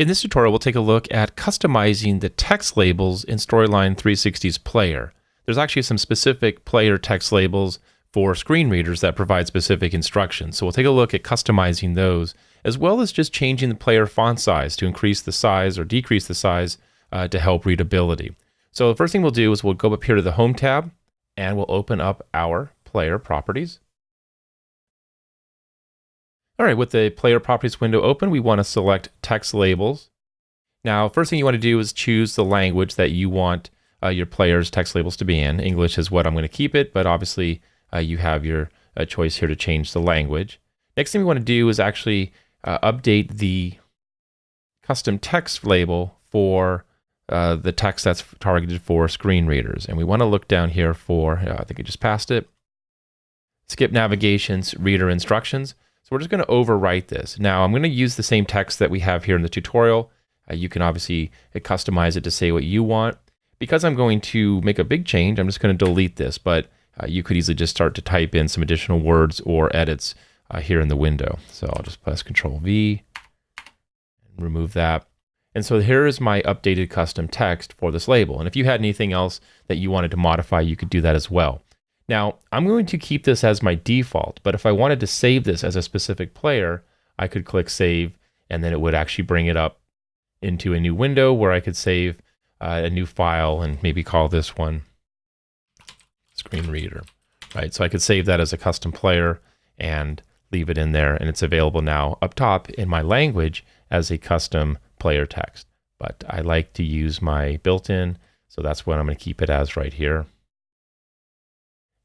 In this tutorial, we'll take a look at customizing the text labels in Storyline 360's player. There's actually some specific player text labels for screen readers that provide specific instructions. So we'll take a look at customizing those, as well as just changing the player font size to increase the size or decrease the size uh, to help readability. So the first thing we'll do is we'll go up here to the Home tab, and we'll open up our player properties. All right, with the player properties window open, we want to select text labels. Now, first thing you want to do is choose the language that you want uh, your player's text labels to be in. English is what I'm going to keep it, but obviously uh, you have your uh, choice here to change the language. Next thing we want to do is actually uh, update the custom text label for uh, the text that's targeted for screen readers. And we want to look down here for, uh, I think I just passed it, skip navigations, reader instructions. So we're just going to overwrite this. Now I'm going to use the same text that we have here in the tutorial. Uh, you can obviously uh, customize it to say what you want. Because I'm going to make a big change, I'm just going to delete this, but uh, you could easily just start to type in some additional words or edits uh, here in the window. So I'll just press Control V and remove that. And so here is my updated custom text for this label. And if you had anything else that you wanted to modify, you could do that as well. Now, I'm going to keep this as my default, but if I wanted to save this as a specific player, I could click save, and then it would actually bring it up into a new window where I could save uh, a new file and maybe call this one screen reader, right? So I could save that as a custom player and leave it in there, and it's available now up top in my language as a custom player text. But I like to use my built-in, so that's what I'm going to keep it as right here.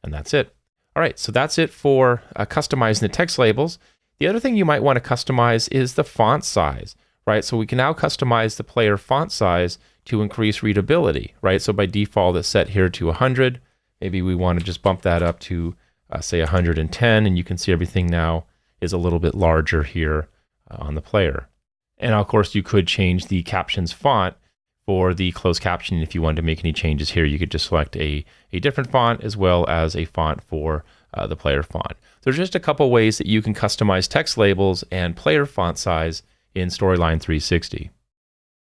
And that's it. All right, so that's it for uh, customizing the text labels. The other thing you might want to customize is the font size, right? So we can now customize the player font size to increase readability, right? So by default, it's set here to 100. Maybe we want to just bump that up to, uh, say, 110, and you can see everything now is a little bit larger here uh, on the player. And of course, you could change the captions font for the closed captioning, if you wanted to make any changes here, you could just select a, a different font as well as a font for uh, the player font. There's just a couple ways that you can customize text labels and player font size in Storyline 360.